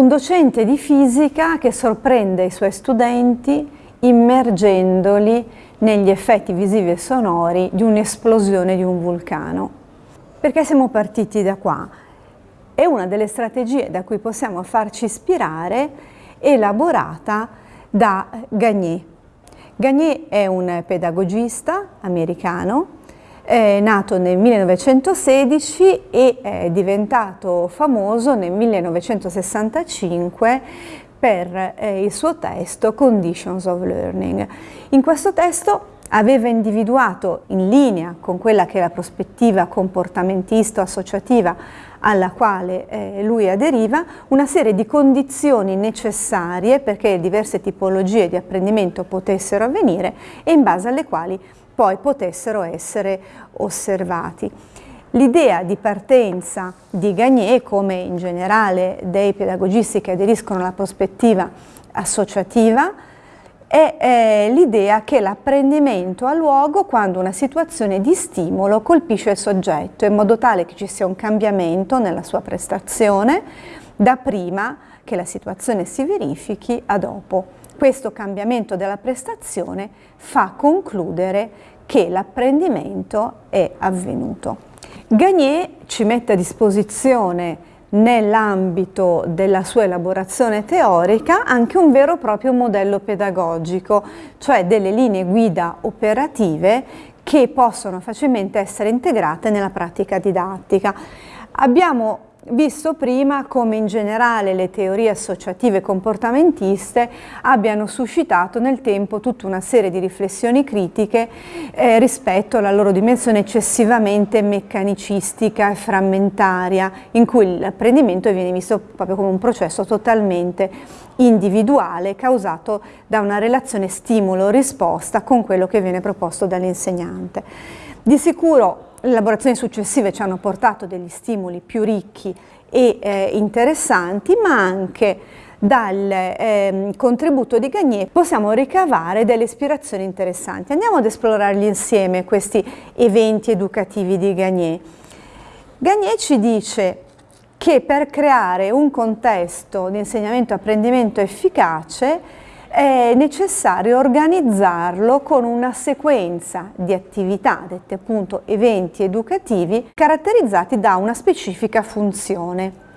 Un docente di fisica che sorprende i suoi studenti immergendoli negli effetti visivi e sonori di un'esplosione di un vulcano. Perché siamo partiti da qua? È una delle strategie da cui possiamo farci ispirare elaborata da Gagné. Gagné è un pedagogista americano è nato nel 1916 e è diventato famoso nel 1965 per eh, il suo testo Conditions of Learning. In questo testo aveva individuato in linea con quella che è la prospettiva comportamentista associativa alla quale eh, lui aderiva, una serie di condizioni necessarie perché diverse tipologie di apprendimento potessero avvenire e in base alle quali poi potessero essere osservati. L'idea di partenza di Gagné, come in generale dei pedagogisti che aderiscono alla prospettiva associativa, è l'idea che l'apprendimento ha luogo quando una situazione di stimolo colpisce il soggetto, in modo tale che ci sia un cambiamento nella sua prestazione da prima che la situazione si verifichi a dopo. Questo cambiamento della prestazione fa concludere che l'apprendimento è avvenuto. Gagné ci mette a disposizione nell'ambito della sua elaborazione teorica anche un vero e proprio modello pedagogico, cioè delle linee guida operative che possono facilmente essere integrate nella pratica didattica. Abbiamo visto prima come in generale le teorie associative comportamentiste abbiano suscitato nel tempo tutta una serie di riflessioni critiche eh, rispetto alla loro dimensione eccessivamente meccanicistica e frammentaria, in cui l'apprendimento viene visto proprio come un processo totalmente individuale causato da una relazione stimolo-risposta con quello che viene proposto dall'insegnante. Di sicuro le elaborazioni successive ci hanno portato degli stimoli più ricchi e eh, interessanti, ma anche dal eh, contributo di Gagné possiamo ricavare delle ispirazioni interessanti. Andiamo ad esplorarli insieme questi eventi educativi di Gagné. Gagné ci dice che per creare un contesto di insegnamento e apprendimento efficace è necessario organizzarlo con una sequenza di attività, dette appunto eventi educativi, caratterizzati da una specifica funzione.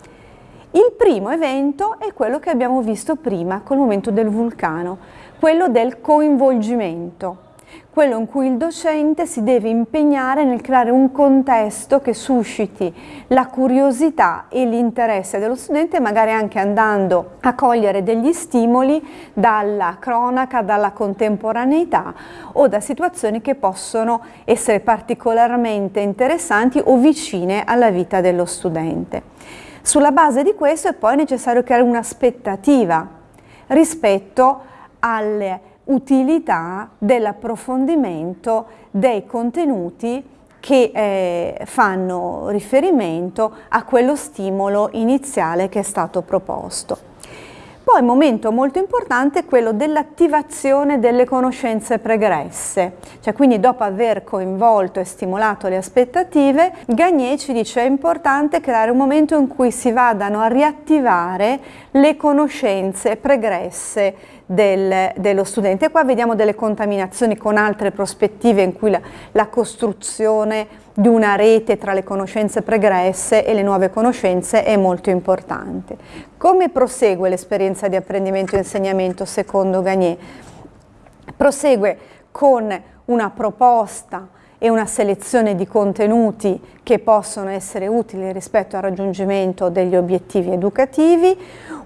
Il primo evento è quello che abbiamo visto prima col momento del vulcano, quello del coinvolgimento quello in cui il docente si deve impegnare nel creare un contesto che susciti la curiosità e l'interesse dello studente, magari anche andando a cogliere degli stimoli dalla cronaca, dalla contemporaneità o da situazioni che possono essere particolarmente interessanti o vicine alla vita dello studente. Sulla base di questo è poi necessario creare un'aspettativa rispetto alle utilità dell'approfondimento dei contenuti che eh, fanno riferimento a quello stimolo iniziale che è stato proposto. Poi un momento molto importante è quello dell'attivazione delle conoscenze pregresse, cioè quindi dopo aver coinvolto e stimolato le aspettative, Gagné ci dice è importante creare un momento in cui si vadano a riattivare le conoscenze pregresse del, dello studente. E qua vediamo delle contaminazioni con altre prospettive in cui la, la costruzione di una rete tra le conoscenze pregresse e le nuove conoscenze è molto importante. Come prosegue l'esperienza di apprendimento e insegnamento secondo Gagné? Prosegue con una proposta e una selezione di contenuti che possono essere utili rispetto al raggiungimento degli obiettivi educativi,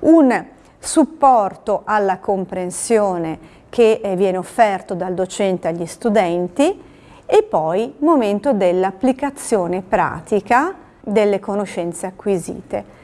un supporto alla comprensione che eh, viene offerto dal docente agli studenti e poi momento dell'applicazione pratica delle conoscenze acquisite.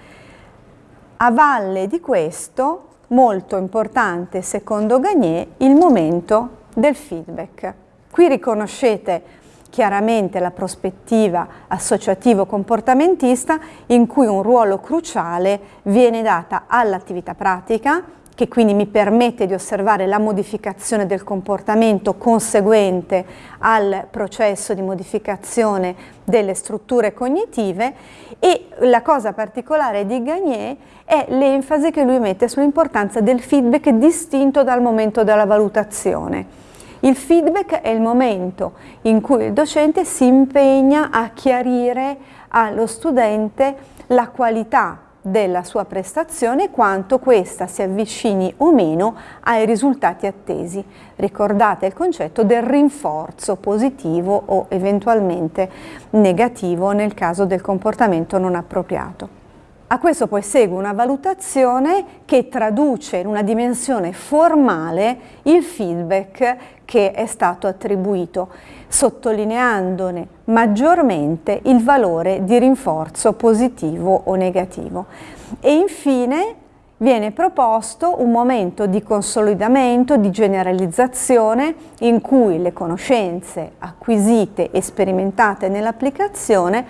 A valle di questo, molto importante secondo Gagné, il momento del feedback. Qui riconoscete chiaramente la prospettiva associativo-comportamentista in cui un ruolo cruciale viene data all'attività pratica che quindi mi permette di osservare la modificazione del comportamento conseguente al processo di modificazione delle strutture cognitive e la cosa particolare di Gagné è l'enfasi che lui mette sull'importanza del feedback distinto dal momento della valutazione. Il feedback è il momento in cui il docente si impegna a chiarire allo studente la qualità della sua prestazione quanto questa si avvicini o meno ai risultati attesi. Ricordate il concetto del rinforzo positivo o eventualmente negativo nel caso del comportamento non appropriato. A questo poi segue una valutazione che traduce in una dimensione formale il feedback che è stato attribuito, sottolineandone maggiormente il valore di rinforzo positivo o negativo. E infine viene proposto un momento di consolidamento, di generalizzazione in cui le conoscenze acquisite e sperimentate nell'applicazione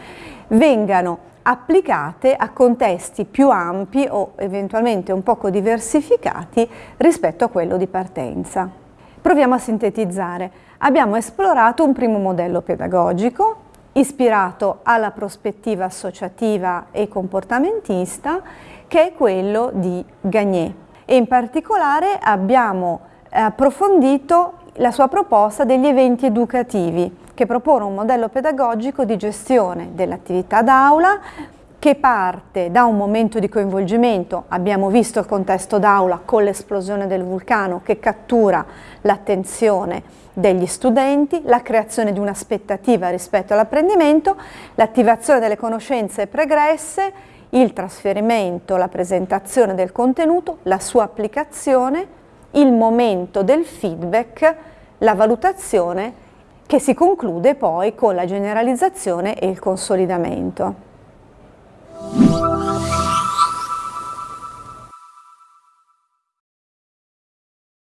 vengano applicate a contesti più ampi o eventualmente un poco diversificati rispetto a quello di partenza. Proviamo a sintetizzare. Abbiamo esplorato un primo modello pedagogico ispirato alla prospettiva associativa e comportamentista che è quello di Gagné e in particolare abbiamo approfondito la sua proposta degli eventi educativi che propone un modello pedagogico di gestione dell'attività d'aula che parte da un momento di coinvolgimento, abbiamo visto il contesto d'aula con l'esplosione del vulcano che cattura l'attenzione degli studenti, la creazione di un'aspettativa rispetto all'apprendimento, l'attivazione delle conoscenze pregresse, il trasferimento, la presentazione del contenuto, la sua applicazione, il momento del feedback, la valutazione che si conclude poi con la generalizzazione e il consolidamento.